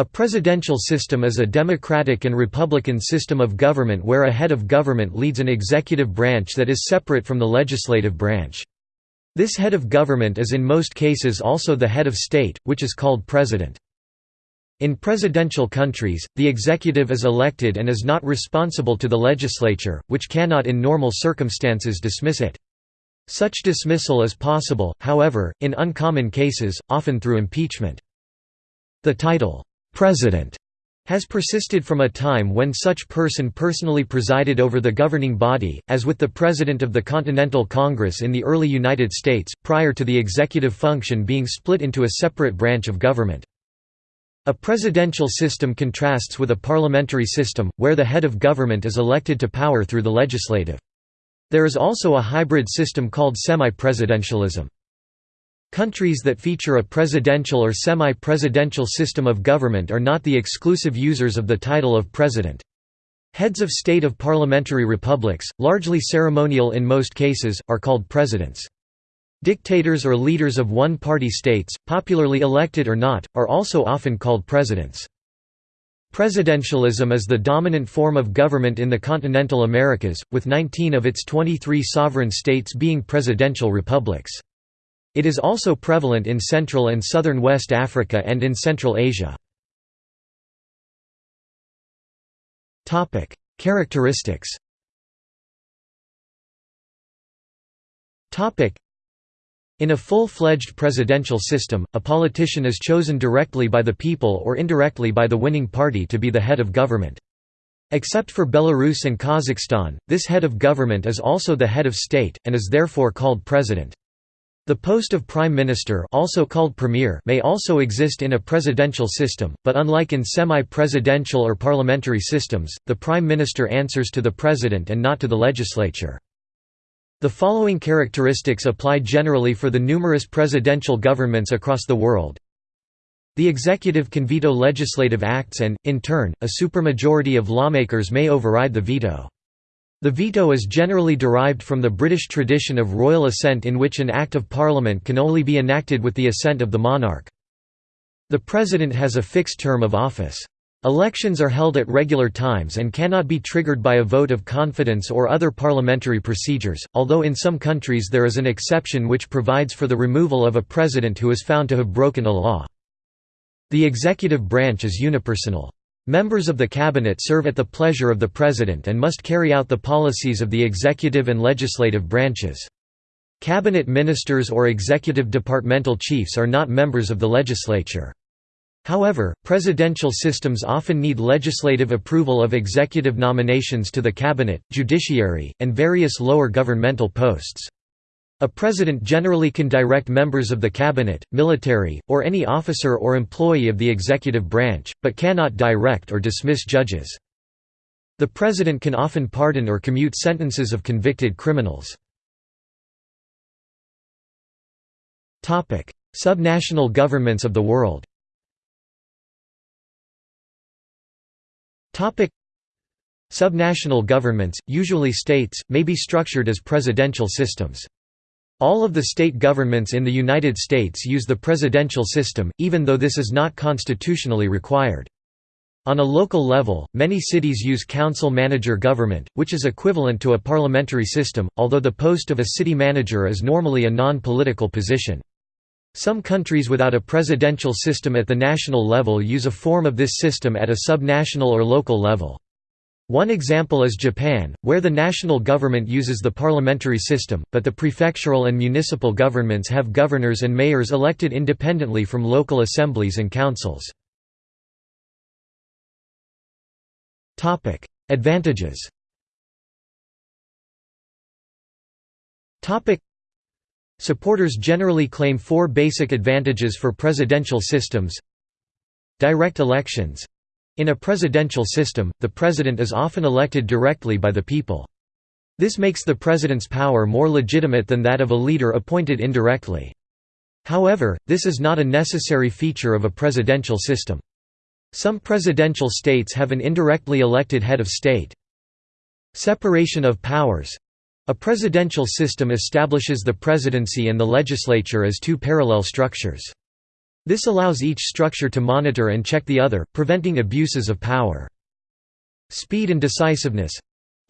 A presidential system is a democratic and republican system of government where a head of government leads an executive branch that is separate from the legislative branch. This head of government is in most cases also the head of state, which is called president. In presidential countries, the executive is elected and is not responsible to the legislature, which cannot in normal circumstances dismiss it. Such dismissal is possible, however, in uncommon cases, often through impeachment. The title, "'President' has persisted from a time when such person personally presided over the governing body, as with the President of the Continental Congress in the early United States, prior to the executive function being split into a separate branch of government. A presidential system contrasts with a parliamentary system, where the head of government is elected to power through the legislative. There is also a hybrid system called semi-presidentialism. Countries that feature a presidential or semi-presidential system of government are not the exclusive users of the title of president. Heads of state of parliamentary republics, largely ceremonial in most cases, are called presidents. Dictators or leaders of one-party states, popularly elected or not, are also often called presidents. Presidentialism is the dominant form of government in the continental Americas, with 19 of its 23 sovereign states being presidential republics. It is also prevalent in Central and Southern West Africa and in Central Asia. Characteristics in a full-fledged presidential system, a politician is chosen directly by the people or indirectly by the winning party to be the head of government. Except for Belarus and Kazakhstan, this head of government is also the head of state, and is therefore called president. The post of prime minister also called premier may also exist in a presidential system, but unlike in semi-presidential or parliamentary systems, the prime minister answers to the president and not to the legislature. The following characteristics apply generally for the numerous presidential governments across the world. The executive can veto legislative acts and, in turn, a supermajority of lawmakers may override the veto. The veto is generally derived from the British tradition of royal assent in which an Act of Parliament can only be enacted with the assent of the monarch. The President has a fixed term of office. Elections are held at regular times and cannot be triggered by a vote of confidence or other parliamentary procedures, although in some countries there is an exception which provides for the removal of a president who is found to have broken a law. The executive branch is unipersonal. Members of the cabinet serve at the pleasure of the president and must carry out the policies of the executive and legislative branches. Cabinet ministers or executive departmental chiefs are not members of the legislature. However, presidential systems often need legislative approval of executive nominations to the cabinet, judiciary, and various lower governmental posts. A president generally can direct members of the cabinet, military, or any officer or employee of the executive branch, but cannot direct or dismiss judges. The president can often pardon or commute sentences of convicted criminals. Subnational governments of the world Subnational governments, usually states, may be structured as presidential systems. All of the state governments in the United States use the presidential system, even though this is not constitutionally required. On a local level, many cities use council-manager government, which is equivalent to a parliamentary system, although the post of a city manager is normally a non-political position. Some countries without a presidential system at the national level use a form of this system at a subnational or local level. One example is Japan, where the national government uses the parliamentary system, but the prefectural and municipal governments have governors and mayors elected independently from local assemblies and councils. Advantages. Supporters generally claim four basic advantages for presidential systems. Direct elections in a presidential system, the president is often elected directly by the people. This makes the president's power more legitimate than that of a leader appointed indirectly. However, this is not a necessary feature of a presidential system. Some presidential states have an indirectly elected head of state. Separation of powers a presidential system establishes the presidency and the legislature as two parallel structures. This allows each structure to monitor and check the other, preventing abuses of power. Speed and decisiveness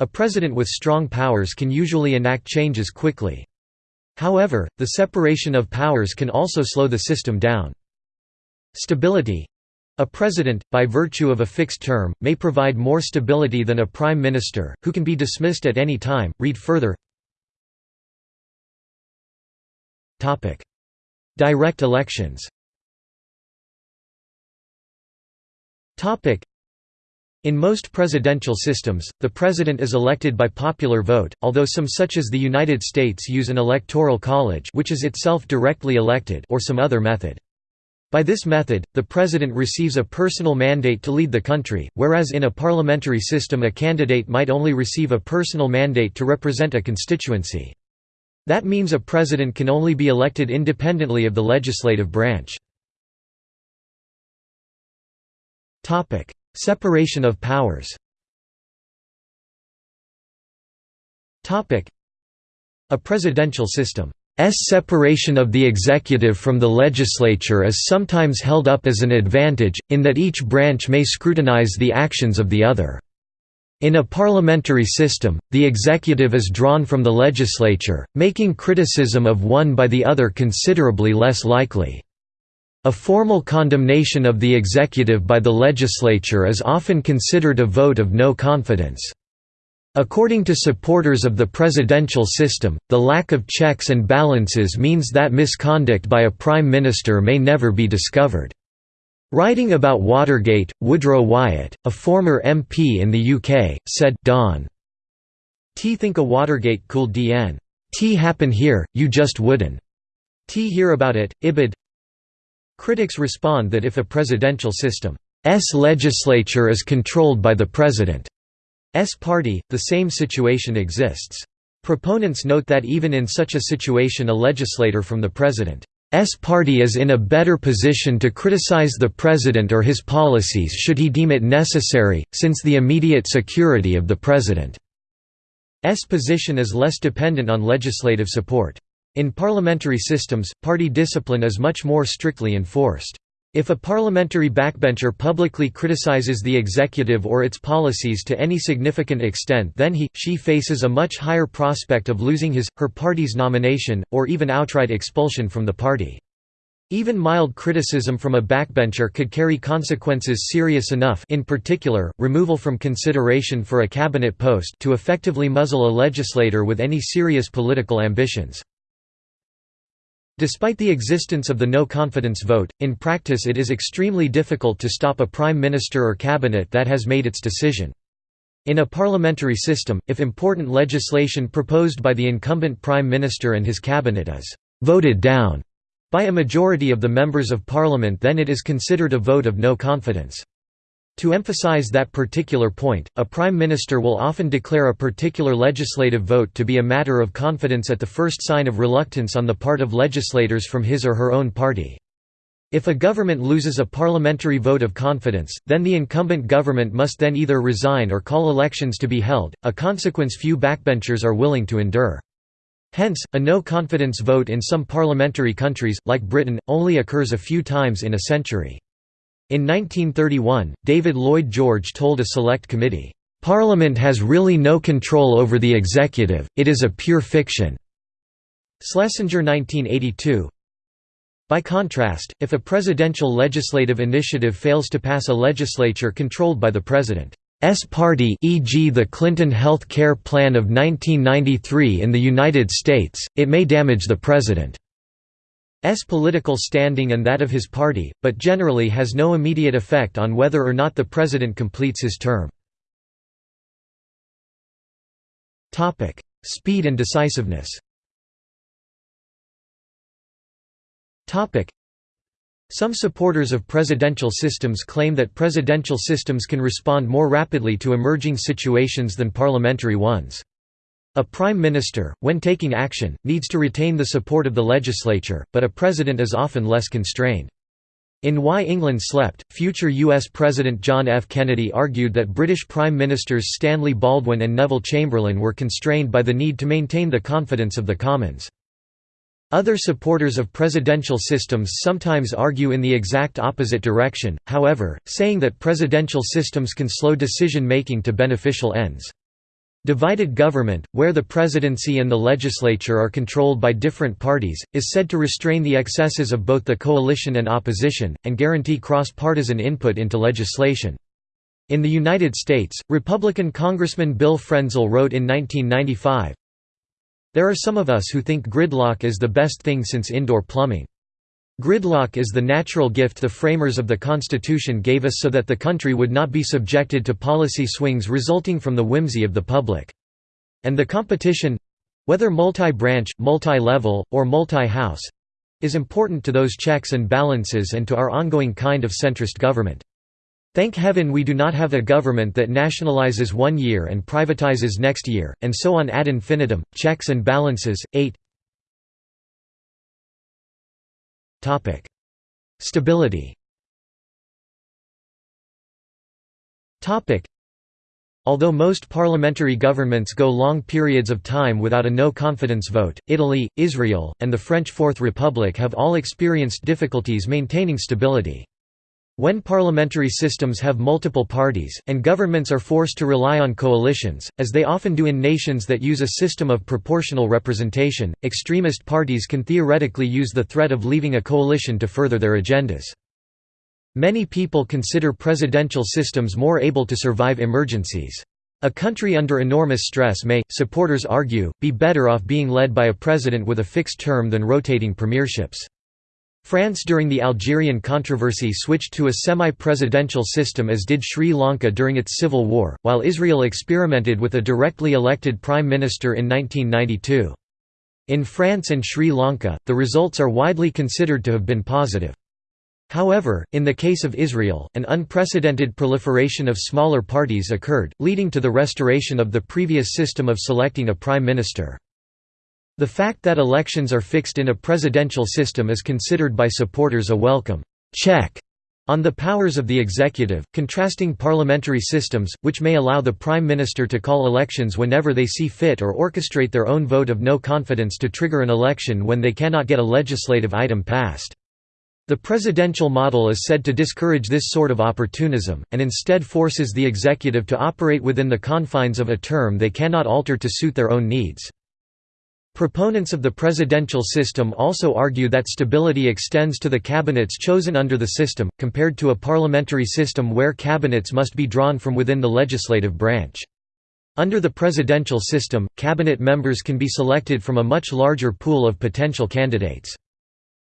a president with strong powers can usually enact changes quickly. However, the separation of powers can also slow the system down. Stability a president, by virtue of a fixed term, may provide more stability than a prime minister, who can be dismissed at any time. Read further. Direct elections in most presidential systems, the president is elected by popular vote, although some such as the United States use an electoral college which is itself directly elected or some other method. By this method, the president receives a personal mandate to lead the country, whereas in a parliamentary system a candidate might only receive a personal mandate to represent a constituency. That means a president can only be elected independently of the legislative branch. Separation of powers Topic: A presidential system's separation of the executive from the legislature is sometimes held up as an advantage, in that each branch may scrutinize the actions of the other. In a parliamentary system, the executive is drawn from the legislature, making criticism of one by the other considerably less likely. A formal condemnation of the executive by the legislature is often considered a vote of no confidence. According to supporters of the presidential system, the lack of checks and balances means that misconduct by a prime minister may never be discovered. Writing about Watergate, Woodrow Wyatt, a former MP in the UK, said, Don. T think a Watergate cool DN. T happen here, you just wouldn't. T hear about it, Ibid Critics respond that if a presidential system's legislature is controlled by the president's party, the same situation exists. Proponents note that even in such a situation a legislator from the president's party is in a better position to criticize the president or his policies should he deem it necessary, since the immediate security of the president's position is less dependent on legislative support. In parliamentary systems, party discipline is much more strictly enforced. If a parliamentary backbencher publicly criticizes the executive or its policies to any significant extent then he, she faces a much higher prospect of losing his, her party's nomination, or even outright expulsion from the party. Even mild criticism from a backbencher could carry consequences serious enough in particular, removal from consideration for a cabinet post to effectively muzzle a legislator with any serious political ambitions. Despite the existence of the no-confidence vote, in practice it is extremely difficult to stop a prime minister or cabinet that has made its decision. In a parliamentary system, if important legislation proposed by the incumbent prime minister and his cabinet is «voted down» by a majority of the members of parliament then it is considered a vote of no confidence. To emphasize that particular point, a prime minister will often declare a particular legislative vote to be a matter of confidence at the first sign of reluctance on the part of legislators from his or her own party. If a government loses a parliamentary vote of confidence, then the incumbent government must then either resign or call elections to be held, a consequence few backbenchers are willing to endure. Hence, a no-confidence vote in some parliamentary countries, like Britain, only occurs a few times in a century. In 1931, David Lloyd George told a select committee, "...Parliament has really no control over the executive, it is a pure fiction." Schlesinger 1982 By contrast, if a presidential legislative initiative fails to pass a legislature controlled by the President's party e.g. the Clinton Health Care Plan of 1993 in the United States, it may damage the President. S political standing and that of his party, but generally has no immediate effect on whether or not the president completes his term. Speed and decisiveness Some supporters of presidential systems claim that presidential systems can respond more rapidly to emerging situations than parliamentary ones. A prime minister, when taking action, needs to retain the support of the legislature, but a president is often less constrained. In Why England Slept, future U.S. President John F. Kennedy argued that British Prime Ministers Stanley Baldwin and Neville Chamberlain were constrained by the need to maintain the confidence of the Commons. Other supporters of presidential systems sometimes argue in the exact opposite direction, however, saying that presidential systems can slow decision-making to beneficial ends. Divided government, where the presidency and the legislature are controlled by different parties, is said to restrain the excesses of both the coalition and opposition, and guarantee cross-partisan input into legislation. In the United States, Republican Congressman Bill Frenzel wrote in 1995, there are some of us who think gridlock is the best thing since indoor plumbing. Gridlock is the natural gift the framers of the Constitution gave us so that the country would not be subjected to policy swings resulting from the whimsy of the public. And the competition—whether multi-branch, multi-level, or multi-house—is important to those checks and balances and to our ongoing kind of centrist government. Thank heaven we do not have a government that nationalizes one year and privatizes next year, and so on ad infinitum. Checks and balances. 8 Stability. Although most parliamentary governments go long periods of time without a no-confidence vote, Italy, Israel, and the French Fourth Republic have all experienced difficulties maintaining stability. When parliamentary systems have multiple parties, and governments are forced to rely on coalitions, as they often do in nations that use a system of proportional representation, extremist parties can theoretically use the threat of leaving a coalition to further their agendas. Many people consider presidential systems more able to survive emergencies. A country under enormous stress may, supporters argue, be better off being led by a president with a fixed term than rotating premierships. France during the Algerian controversy switched to a semi-presidential system as did Sri Lanka during its civil war, while Israel experimented with a directly elected prime minister in 1992. In France and Sri Lanka, the results are widely considered to have been positive. However, in the case of Israel, an unprecedented proliferation of smaller parties occurred, leading to the restoration of the previous system of selecting a prime minister. The fact that elections are fixed in a presidential system is considered by supporters a welcome check on the powers of the executive, contrasting parliamentary systems, which may allow the prime minister to call elections whenever they see fit or orchestrate their own vote of no confidence to trigger an election when they cannot get a legislative item passed. The presidential model is said to discourage this sort of opportunism, and instead forces the executive to operate within the confines of a term they cannot alter to suit their own needs. Proponents of the presidential system also argue that stability extends to the cabinets chosen under the system, compared to a parliamentary system where cabinets must be drawn from within the legislative branch. Under the presidential system, cabinet members can be selected from a much larger pool of potential candidates.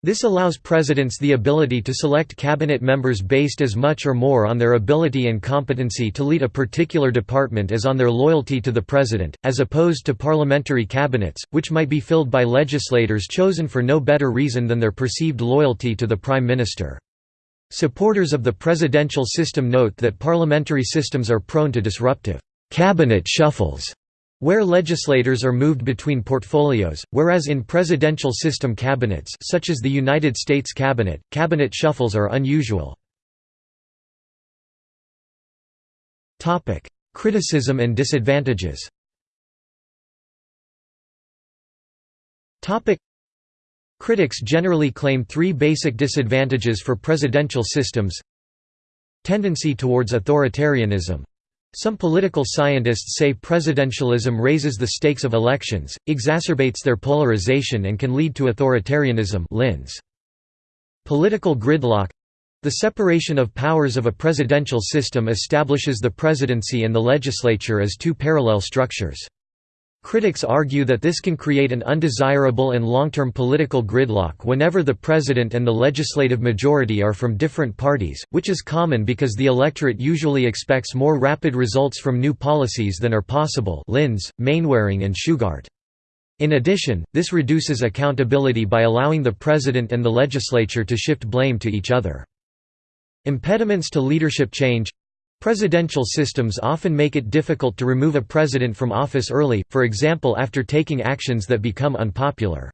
This allows presidents the ability to select cabinet members based as much or more on their ability and competency to lead a particular department as on their loyalty to the president, as opposed to parliamentary cabinets, which might be filled by legislators chosen for no better reason than their perceived loyalty to the prime minister. Supporters of the presidential system note that parliamentary systems are prone to disruptive cabinet shuffles where legislators are moved between portfolios, whereas in presidential system cabinets such as the United States Cabinet, cabinet shuffles are unusual. Criticism and disadvantages. Critics generally claim three basic disadvantages for presidential systems. Tendency towards authoritarianism some political scientists say presidentialism raises the stakes of elections, exacerbates their polarization and can lead to authoritarianism Linz. Political gridlock the separation of powers of a presidential system establishes the presidency and the legislature as two parallel structures. Critics argue that this can create an undesirable and long-term political gridlock whenever the president and the legislative majority are from different parties, which is common because the electorate usually expects more rapid results from new policies than are possible Linz, Mainwaring and Shugart. In addition, this reduces accountability by allowing the president and the legislature to shift blame to each other. Impediments to leadership change Presidential systems often make it difficult to remove a president from office early, for example after taking actions that become unpopular.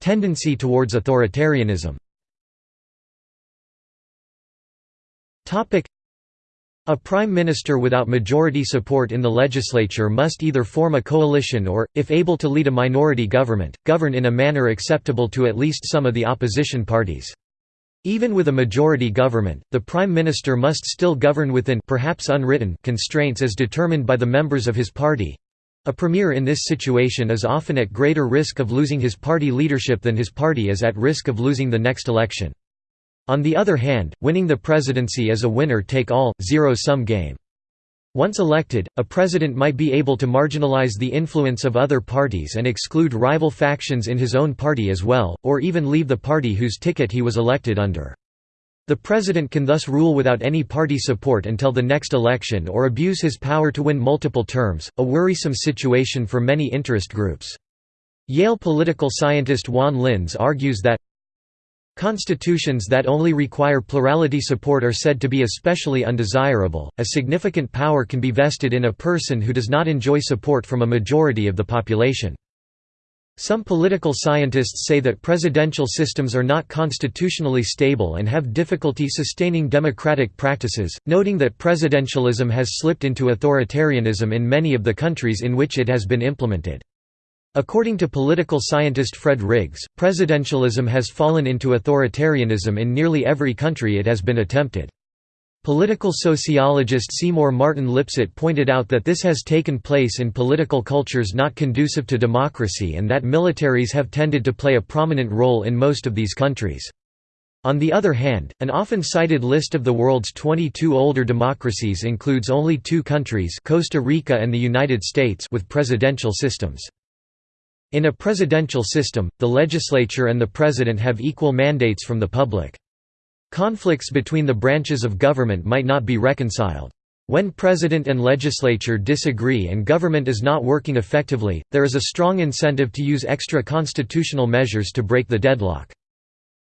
Tendency towards authoritarianism A prime minister without majority support in the legislature must either form a coalition or, if able to lead a minority government, govern in a manner acceptable to at least some of the opposition parties. Even with a majority government, the prime minister must still govern within perhaps unwritten constraints as determined by the members of his party. A premier in this situation is often at greater risk of losing his party leadership than his party is at risk of losing the next election. On the other hand, winning the presidency is a winner-take-all, zero-sum game. Once elected, a president might be able to marginalize the influence of other parties and exclude rival factions in his own party as well, or even leave the party whose ticket he was elected under. The president can thus rule without any party support until the next election or abuse his power to win multiple terms, a worrisome situation for many interest groups. Yale political scientist Juan Linz argues that Constitutions that only require plurality support are said to be especially undesirable. A significant power can be vested in a person who does not enjoy support from a majority of the population. Some political scientists say that presidential systems are not constitutionally stable and have difficulty sustaining democratic practices, noting that presidentialism has slipped into authoritarianism in many of the countries in which it has been implemented. According to political scientist Fred Riggs, presidentialism has fallen into authoritarianism in nearly every country it has been attempted. Political sociologist Seymour Martin Lipset pointed out that this has taken place in political cultures not conducive to democracy and that militaries have tended to play a prominent role in most of these countries. On the other hand, an often cited list of the world's 22 older democracies includes only two countries Costa Rica and the United States with presidential systems. In a presidential system, the legislature and the president have equal mandates from the public. Conflicts between the branches of government might not be reconciled. When president and legislature disagree and government is not working effectively, there is a strong incentive to use extra constitutional measures to break the deadlock.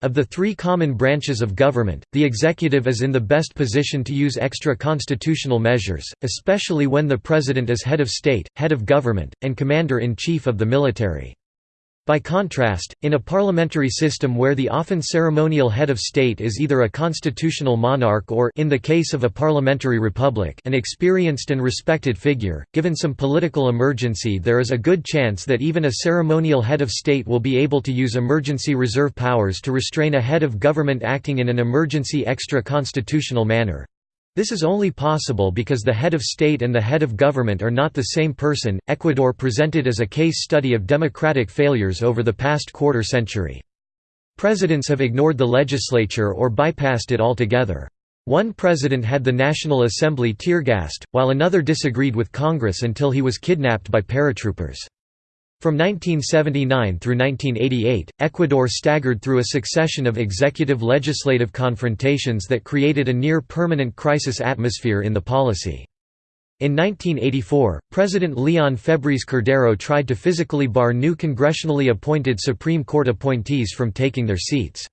Of the three common branches of government, the executive is in the best position to use extra constitutional measures, especially when the president is head of state, head of government, and commander-in-chief of the military. By contrast, in a parliamentary system where the often ceremonial head of state is either a constitutional monarch or in the case of a parliamentary republic an experienced and respected figure, given some political emergency there is a good chance that even a ceremonial head of state will be able to use emergency reserve powers to restrain a head of government acting in an emergency extra-constitutional manner. This is only possible because the head of state and the head of government are not the same person. Ecuador presented as a case study of democratic failures over the past quarter century. Presidents have ignored the legislature or bypassed it altogether. One president had the National Assembly tear-gassed, while another disagreed with Congress until he was kidnapped by paratroopers. From 1979 through 1988, Ecuador staggered through a succession of executive-legislative confrontations that created a near-permanent crisis atmosphere in the policy. In 1984, President Leon Febres Cordero tried to physically bar new congressionally appointed Supreme Court appointees from taking their seats.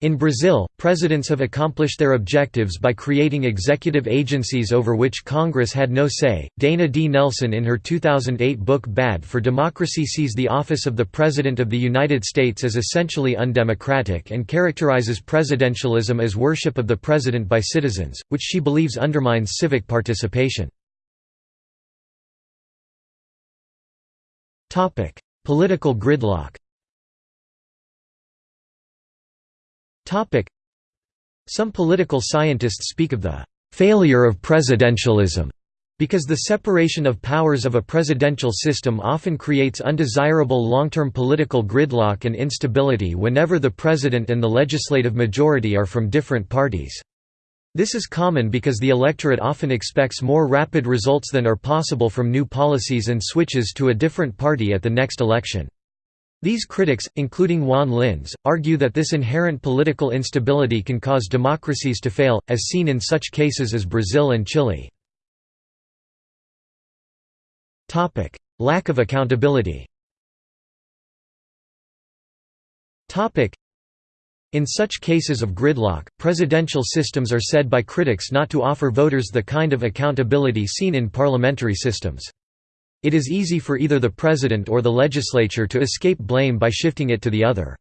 In Brazil, presidents have accomplished their objectives by creating executive agencies over which Congress had no say. Dana D. Nelson, in her 2008 book Bad for Democracy, sees the office of the President of the United States as essentially undemocratic and characterizes presidentialism as worship of the President by citizens, which she believes undermines civic participation. Political gridlock Some political scientists speak of the «failure of presidentialism» because the separation of powers of a presidential system often creates undesirable long-term political gridlock and instability whenever the president and the legislative majority are from different parties. This is common because the electorate often expects more rapid results than are possible from new policies and switches to a different party at the next election. These critics, including Juan Linz, argue that this inherent political instability can cause democracies to fail, as seen in such cases as Brazil and Chile. Lack of accountability in such cases of gridlock, presidential systems are said by critics not to offer voters the kind of accountability seen in parliamentary systems. It is easy for either the president or the legislature to escape blame by shifting it to the other.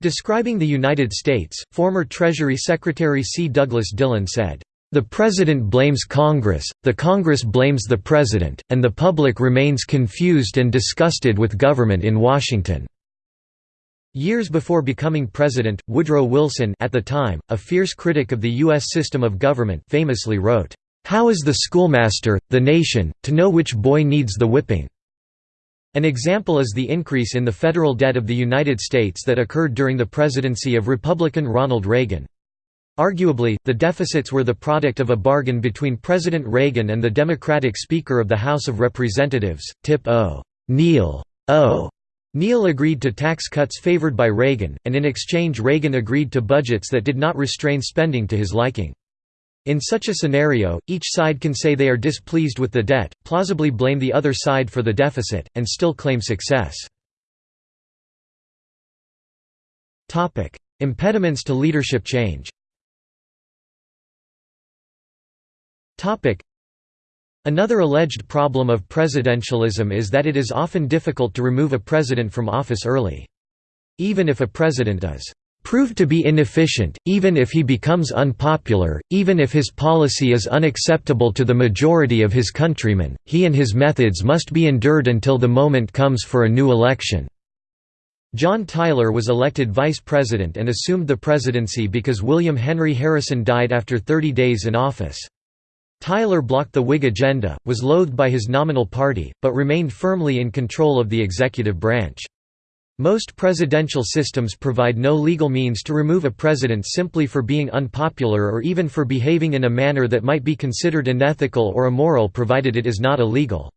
Describing the United States, former Treasury Secretary C. Douglas Dillon said, The President blames Congress, the Congress blames the President, and the public remains confused and disgusted with government in Washington." Years before becoming president, Woodrow Wilson at the time, a fierce critic of the U.S. system of government famously wrote, "'How is the schoolmaster, the nation, to know which boy needs the whipping?' An example is the increase in the federal debt of the United States that occurred during the presidency of Republican Ronald Reagan. Arguably, the deficits were the product of a bargain between President Reagan and the Democratic Speaker of the House of Representatives, Tip O. Neal. O. Neal agreed to tax cuts favored by Reagan, and in exchange Reagan agreed to budgets that did not restrain spending to his liking. In such a scenario, each side can say they are displeased with the debt, plausibly blame the other side for the deficit, and still claim success. Impediments to leadership change Another alleged problem of presidentialism is that it is often difficult to remove a president from office early. Even if a president is proved to be inefficient, even if he becomes unpopular, even if his policy is unacceptable to the majority of his countrymen, he and his methods must be endured until the moment comes for a new election." John Tyler was elected vice president and assumed the presidency because William Henry Harrison died after 30 days in office. Tyler blocked the Whig agenda, was loathed by his nominal party, but remained firmly in control of the executive branch. Most presidential systems provide no legal means to remove a president simply for being unpopular or even for behaving in a manner that might be considered unethical or immoral provided it is not illegal.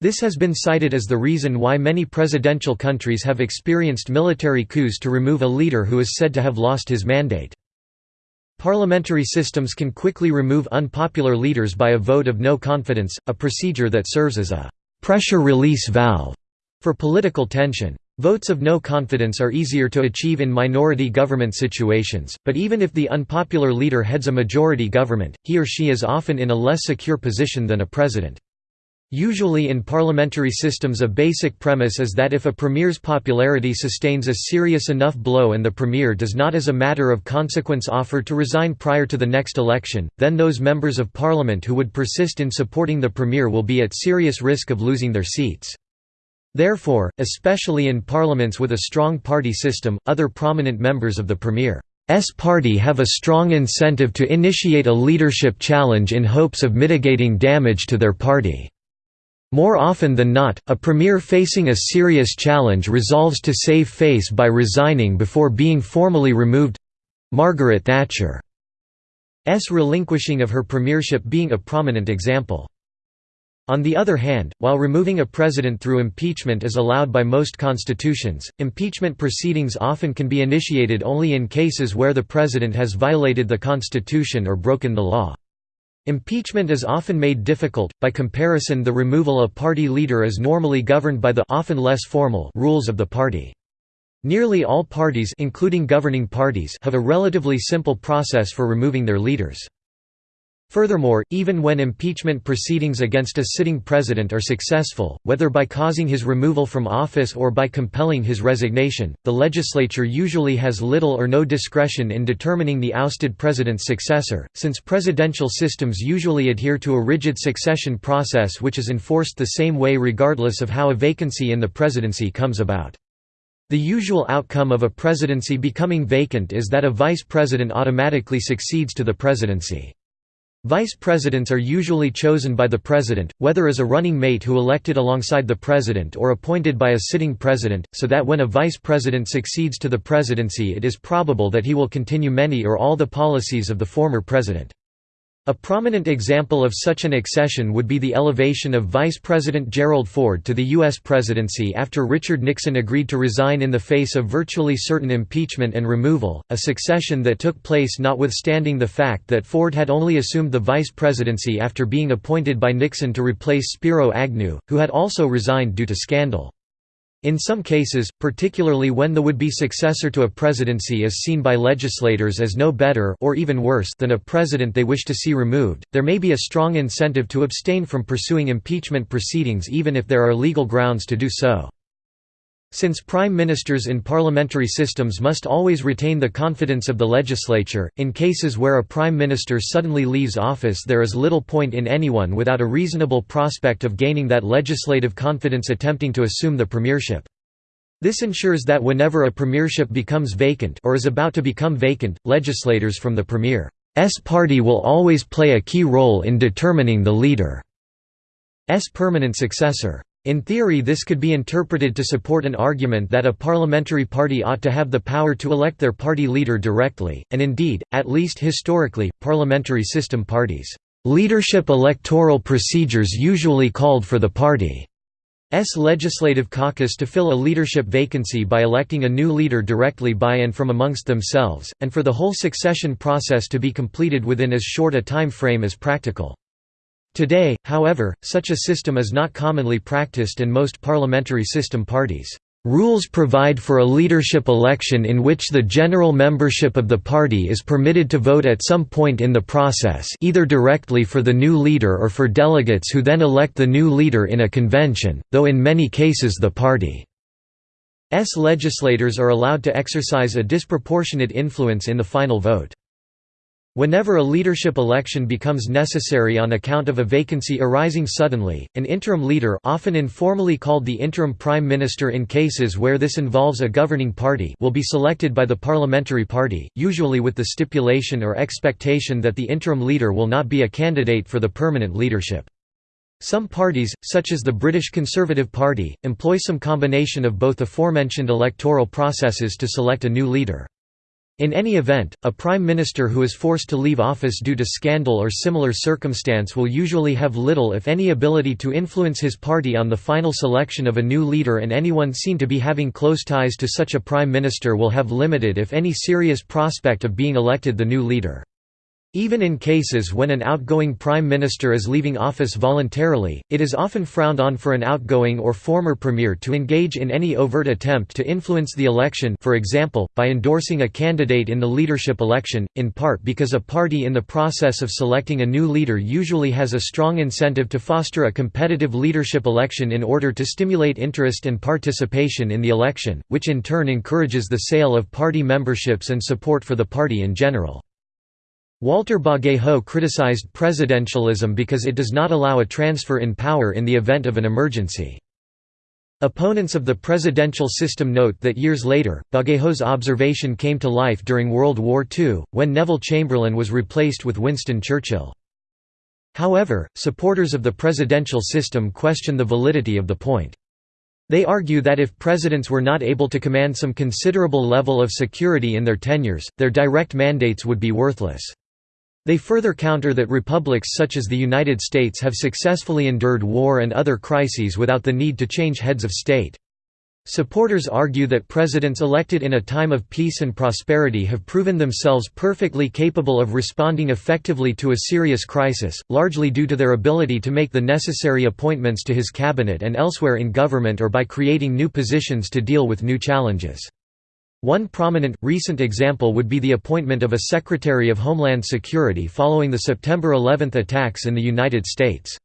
This has been cited as the reason why many presidential countries have experienced military coups to remove a leader who is said to have lost his mandate. Parliamentary systems can quickly remove unpopular leaders by a vote of no confidence, a procedure that serves as a «pressure release valve» for political tension. Votes of no confidence are easier to achieve in minority government situations, but even if the unpopular leader heads a majority government, he or she is often in a less secure position than a president. Usually in parliamentary systems a basic premise is that if a premier's popularity sustains a serious enough blow and the premier does not as a matter of consequence offer to resign prior to the next election, then those members of parliament who would persist in supporting the premier will be at serious risk of losing their seats. Therefore, especially in parliaments with a strong party system, other prominent members of the premier's party have a strong incentive to initiate a leadership challenge in hopes of mitigating damage to their party. More often than not, a premier facing a serious challenge resolves to save face by resigning before being formally removed—Margaret Thatcher's relinquishing of her premiership being a prominent example. On the other hand, while removing a president through impeachment is allowed by most constitutions, impeachment proceedings often can be initiated only in cases where the president has violated the constitution or broken the law. Impeachment is often made difficult, by comparison the removal of party leader is normally governed by the often less formal rules of the party. Nearly all parties including governing parties have a relatively simple process for removing their leaders. Furthermore, even when impeachment proceedings against a sitting president are successful, whether by causing his removal from office or by compelling his resignation, the legislature usually has little or no discretion in determining the ousted president's successor, since presidential systems usually adhere to a rigid succession process which is enforced the same way regardless of how a vacancy in the presidency comes about. The usual outcome of a presidency becoming vacant is that a vice president automatically succeeds to the presidency. Vice presidents are usually chosen by the president, whether as a running mate who elected alongside the president or appointed by a sitting president, so that when a vice president succeeds to the presidency it is probable that he will continue many or all the policies of the former president. A prominent example of such an accession would be the elevation of Vice President Gerald Ford to the U.S. presidency after Richard Nixon agreed to resign in the face of virtually certain impeachment and removal, a succession that took place notwithstanding the fact that Ford had only assumed the vice presidency after being appointed by Nixon to replace Spiro Agnew, who had also resigned due to scandal. In some cases, particularly when the would-be successor to a presidency is seen by legislators as no better or even worse than a president they wish to see removed, there may be a strong incentive to abstain from pursuing impeachment proceedings even if there are legal grounds to do so. Since prime ministers in parliamentary systems must always retain the confidence of the legislature, in cases where a prime minister suddenly leaves office there is little point in anyone without a reasonable prospect of gaining that legislative confidence attempting to assume the premiership. This ensures that whenever a premiership becomes vacant or is about to become vacant, legislators from the premier's party will always play a key role in determining the leader's permanent successor. In theory this could be interpreted to support an argument that a parliamentary party ought to have the power to elect their party leader directly, and indeed, at least historically, parliamentary system parties' leadership electoral procedures usually called for the party's legislative caucus to fill a leadership vacancy by electing a new leader directly by and from amongst themselves, and for the whole succession process to be completed within as short a time frame as practical. Today, however, such a system is not commonly practiced and most parliamentary system parties' rules provide for a leadership election in which the general membership of the party is permitted to vote at some point in the process either directly for the new leader or for delegates who then elect the new leader in a convention, though in many cases the party's legislators are allowed to exercise a disproportionate influence in the final vote. Whenever a leadership election becomes necessary on account of a vacancy arising suddenly, an interim leader often informally called the interim prime minister in cases where this involves a governing party will be selected by the parliamentary party, usually with the stipulation or expectation that the interim leader will not be a candidate for the permanent leadership. Some parties, such as the British Conservative Party, employ some combination of both aforementioned electoral processes to select a new leader. In any event, a prime minister who is forced to leave office due to scandal or similar circumstance will usually have little if any ability to influence his party on the final selection of a new leader and anyone seen to be having close ties to such a prime minister will have limited if any serious prospect of being elected the new leader. Even in cases when an outgoing prime minister is leaving office voluntarily, it is often frowned on for an outgoing or former premier to engage in any overt attempt to influence the election for example, by endorsing a candidate in the leadership election, in part because a party in the process of selecting a new leader usually has a strong incentive to foster a competitive leadership election in order to stimulate interest and participation in the election, which in turn encourages the sale of party memberships and support for the party in general. Walter Bagehot criticized presidentialism because it does not allow a transfer in power in the event of an emergency. Opponents of the presidential system note that years later, Bagehot's observation came to life during World War II, when Neville Chamberlain was replaced with Winston Churchill. However, supporters of the presidential system question the validity of the point. They argue that if presidents were not able to command some considerable level of security in their tenures, their direct mandates would be worthless. They further counter that republics such as the United States have successfully endured war and other crises without the need to change heads of state. Supporters argue that presidents elected in a time of peace and prosperity have proven themselves perfectly capable of responding effectively to a serious crisis, largely due to their ability to make the necessary appointments to his cabinet and elsewhere in government or by creating new positions to deal with new challenges. One prominent, recent example would be the appointment of a Secretary of Homeland Security following the September 11 attacks in the United States.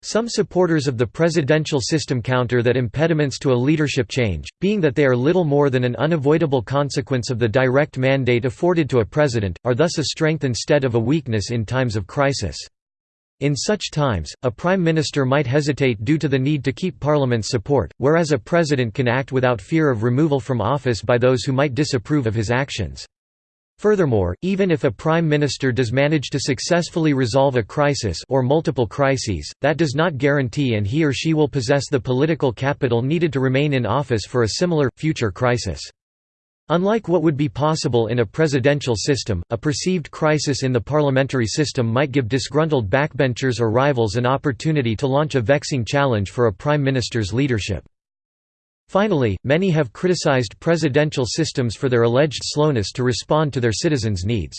Some supporters of the presidential system counter that impediments to a leadership change, being that they are little more than an unavoidable consequence of the direct mandate afforded to a president, are thus a strength instead of a weakness in times of crisis. In such times, a prime minister might hesitate due to the need to keep parliament's support, whereas a president can act without fear of removal from office by those who might disapprove of his actions. Furthermore, even if a prime minister does manage to successfully resolve a crisis or multiple crises, that does not guarantee and he or she will possess the political capital needed to remain in office for a similar, future crisis. Unlike what would be possible in a presidential system, a perceived crisis in the parliamentary system might give disgruntled backbenchers or rivals an opportunity to launch a vexing challenge for a prime minister's leadership. Finally, many have criticized presidential systems for their alleged slowness to respond to their citizens' needs.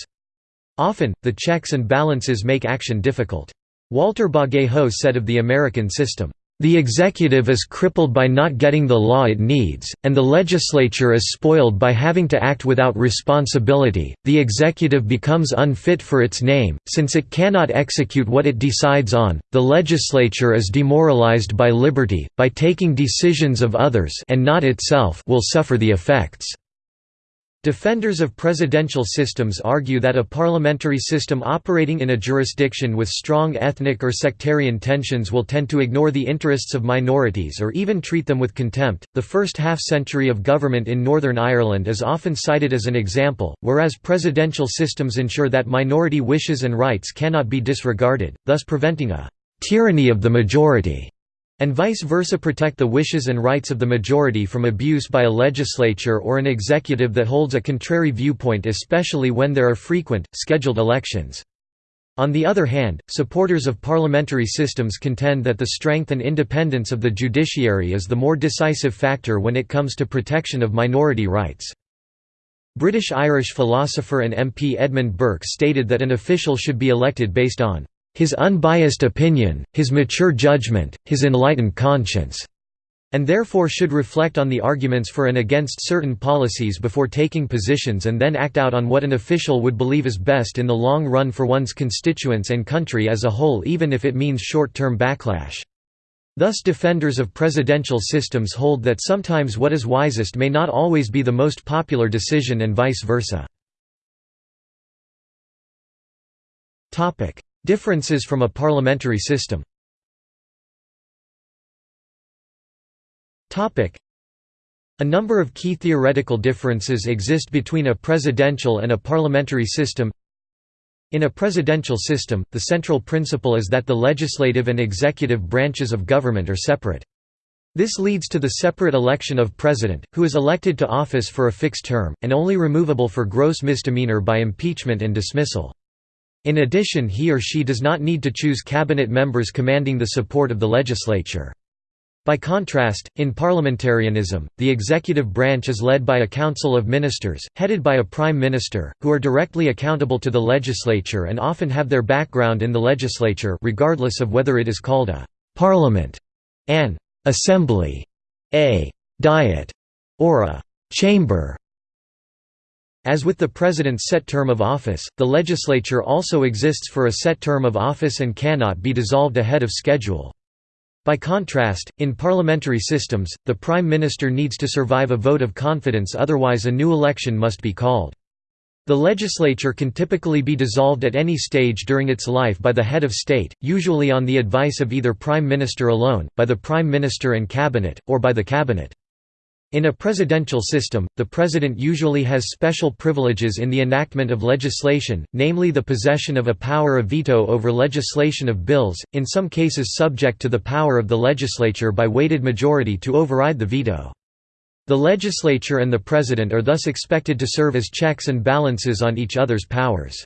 Often, the checks and balances make action difficult. Walter Bagehot said of the American system, The executive is crippled by not getting the law it needs, and the legislature is spoiled by having to act without responsibility. The executive becomes unfit for its name, since it cannot execute what it decides on. The legislature is demoralized by liberty, by taking decisions of others and not itself will suffer the effects. Defenders of presidential systems argue that a parliamentary system operating in a jurisdiction with strong ethnic or sectarian tensions will tend to ignore the interests of minorities or even treat them with contempt. The first half century of government in Northern Ireland is often cited as an example, whereas presidential systems ensure that minority wishes and rights cannot be disregarded, thus preventing a tyranny of the majority and vice versa protect the wishes and rights of the majority from abuse by a legislature or an executive that holds a contrary viewpoint especially when there are frequent, scheduled elections. On the other hand, supporters of parliamentary systems contend that the strength and independence of the judiciary is the more decisive factor when it comes to protection of minority rights. British-Irish philosopher and MP Edmund Burke stated that an official should be elected based on his unbiased opinion, his mature judgment, his enlightened conscience, and therefore should reflect on the arguments for and against certain policies before taking positions and then act out on what an official would believe is best in the long run for one's constituents and country as a whole even if it means short-term backlash. Thus defenders of presidential systems hold that sometimes what is wisest may not always be the most popular decision and vice versa. Differences from a parliamentary system a number of key theoretical differences exist between a presidential and a parliamentary system. In a presidential system, the central principle is that the legislative and executive branches of government are separate. This leads to the separate election of president, who is elected to office for a fixed term, and only removable for gross misdemeanor by impeachment and dismissal. In addition he or she does not need to choose cabinet members commanding the support of the legislature. By contrast, in parliamentarianism, the executive branch is led by a council of ministers, headed by a prime minister, who are directly accountable to the legislature and often have their background in the legislature regardless of whether it is called a «parliament», an «assembly», a «diet», or a «chamber». As with the president's set term of office, the legislature also exists for a set term of office and cannot be dissolved ahead of schedule. By contrast, in parliamentary systems, the prime minister needs to survive a vote of confidence otherwise a new election must be called. The legislature can typically be dissolved at any stage during its life by the head of state, usually on the advice of either prime minister alone, by the prime minister and cabinet, or by the cabinet. In a presidential system, the president usually has special privileges in the enactment of legislation, namely the possession of a power of veto over legislation of bills, in some cases subject to the power of the legislature by weighted majority to override the veto. The legislature and the president are thus expected to serve as checks and balances on each other's powers.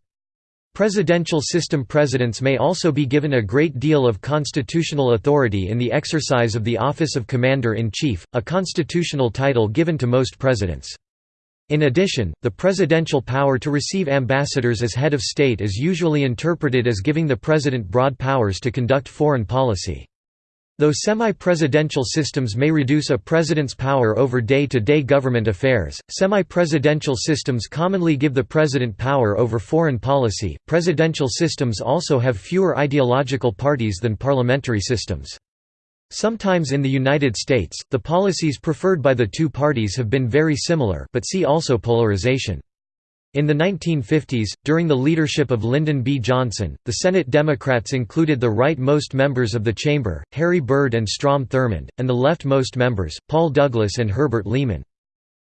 Presidential system presidents may also be given a great deal of constitutional authority in the exercise of the office of Commander-in-Chief, a constitutional title given to most presidents. In addition, the presidential power to receive ambassadors as head of state is usually interpreted as giving the president broad powers to conduct foreign policy. Though semi-presidential systems may reduce a president's power over day-to-day -day government affairs, semi-presidential systems commonly give the president power over foreign policy. Presidential systems also have fewer ideological parties than parliamentary systems. Sometimes in the United States, the policies preferred by the two parties have been very similar but see also polarization. In the 1950s, during the leadership of Lyndon B. Johnson, the Senate Democrats included the right-most members of the chamber, Harry Byrd and Strom Thurmond, and the left-most members, Paul Douglas and Herbert Lehman.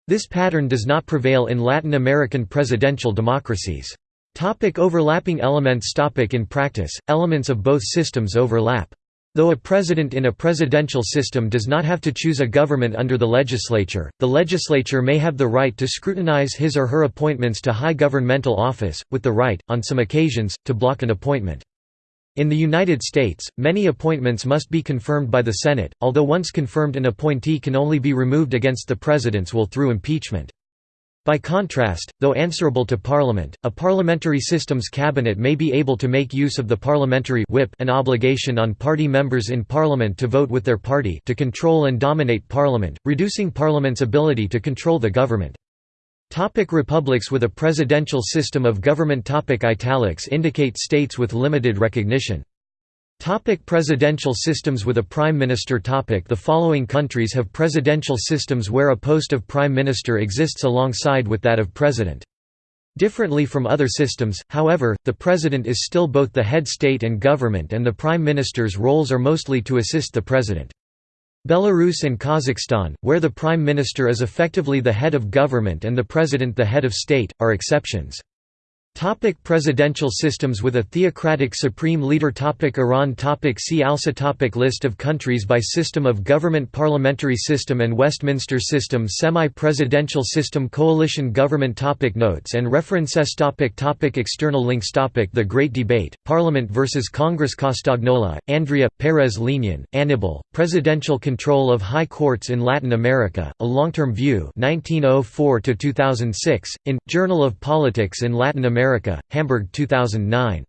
This pattern does not prevail in Latin American presidential democracies. Topic overlapping elements Topic In practice, elements of both systems overlap. Though a president in a presidential system does not have to choose a government under the legislature, the legislature may have the right to scrutinize his or her appointments to high governmental office, with the right, on some occasions, to block an appointment. In the United States, many appointments must be confirmed by the Senate, although once confirmed an appointee can only be removed against the president's will through impeachment. By contrast, though answerable to Parliament, a parliamentary systems cabinet may be able to make use of the parliamentary whip an obligation on party members in Parliament to vote with their party to control and dominate Parliament, reducing Parliament's ability to control the government. Topic republics with a presidential system of government topic Italics indicate states with limited recognition. Topic presidential systems with a prime minister topic The following countries have presidential systems where a post of prime minister exists alongside with that of president. Differently from other systems, however, the president is still both the head state and government and the prime minister's roles are mostly to assist the president. Belarus and Kazakhstan, where the prime minister is effectively the head of government and the president the head of state, are exceptions. Topic presidential systems with a theocratic supreme leader. Topic Iran. Topic See also. Topic List of countries by system of government. Parliamentary system and Westminster system. Semi-presidential system. Coalition government. Topic Notes and references. Topic topic External links. Topic The Great Debate, Parliament versus Congress. Castagnola, Andrea, Perez Liñán, Anibal, Presidential Control of High Courts in Latin America, A Long-Term View 1904 in, Journal of Politics in Latin America, Hamburg 2009.